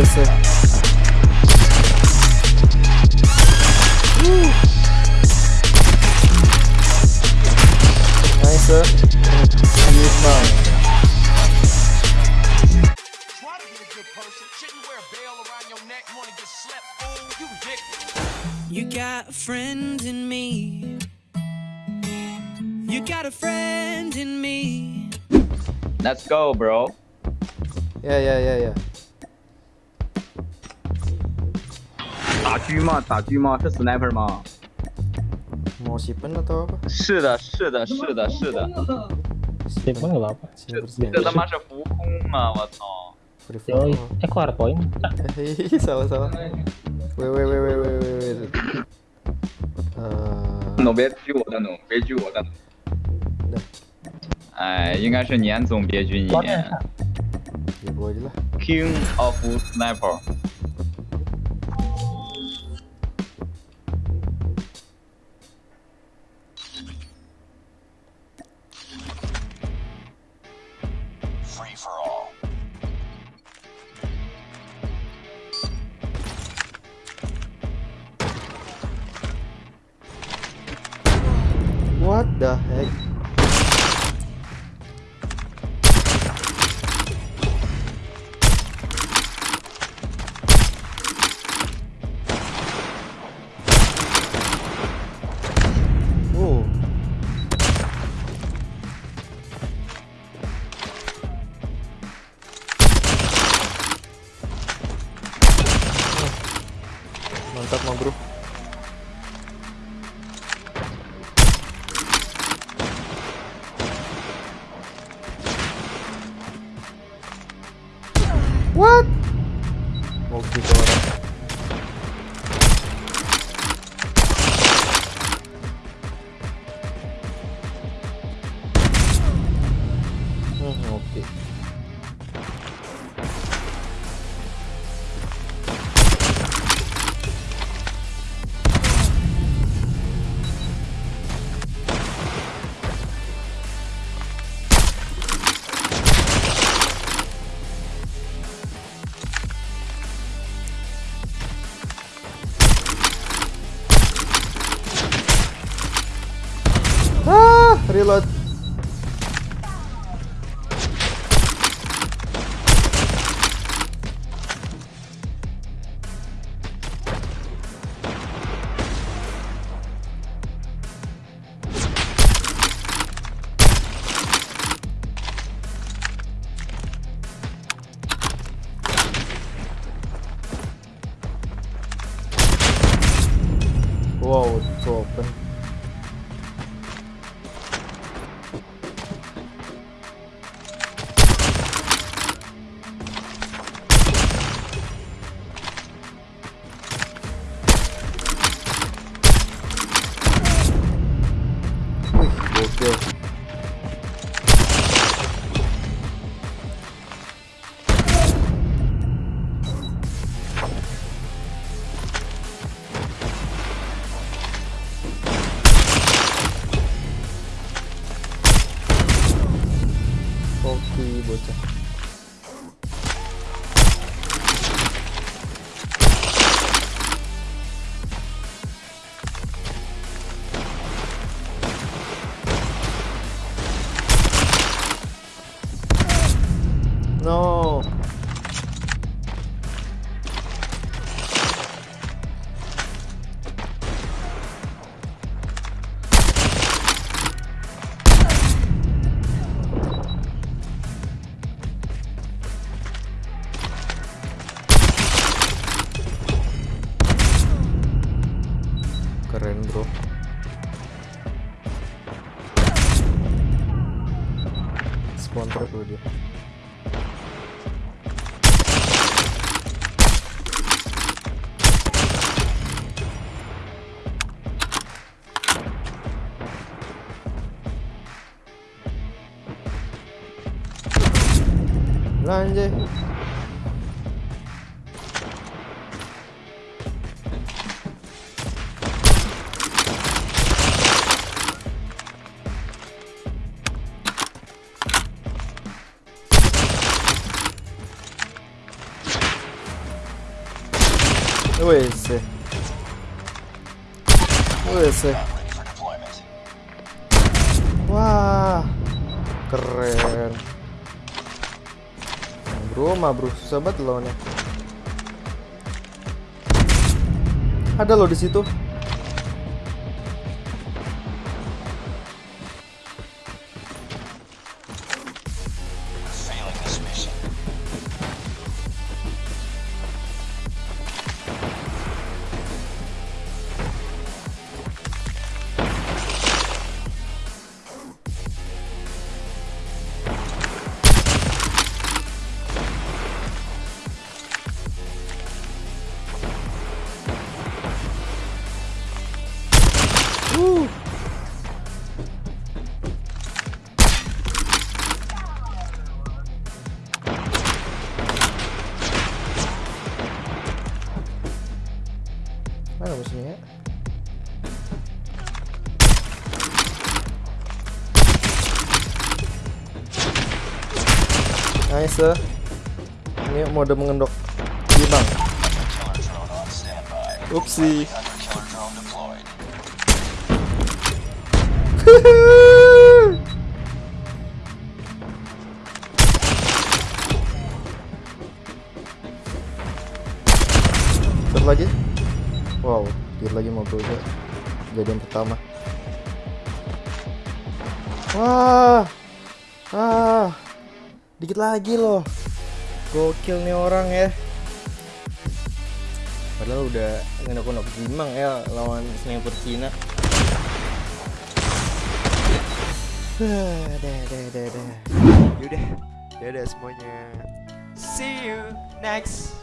Nice. Woo. Nice. Lima. Try to be a good person. Shouldn't wear a bell around your neck. Wanna get slept, fool? You ridiculous. You got a friend in me. You got a friend in me. Let's go, bro. Yeah, yeah, yeah, ya. 打狙吗？打狙吗？是 sniper 吗？是的，是的，是的，是的。这他妈是浮空吗！我操！哎，four point。啥走啥？喂喂喂喂喂喂喂！呃，别狙我，丹总，别狙我，的。哎，应该是年总别狙你。去播去了。King of Sniper。так могу. What? Волки говорят. Угу, окей. Reload. Wow, it's open. работе. пошел. Спон вроде. Lan Wes. Wes. Wah. Keren. Bro, mah bro, susah banget lawannya. Ada lo di situ. Nice. eh. Ini mode mengendok. On standby. Upsi. Satu lagi. Wow, dia lagi mau bro Jadian pertama. Wah. Ah. Dikit lagi loh. Gokil nih orang ya. Padahal udah ngendok-ngendok gimang ya lawan sniper Cina. Dah, dah, dah, dah, dah. Yaudah, dadah semuanya. See you next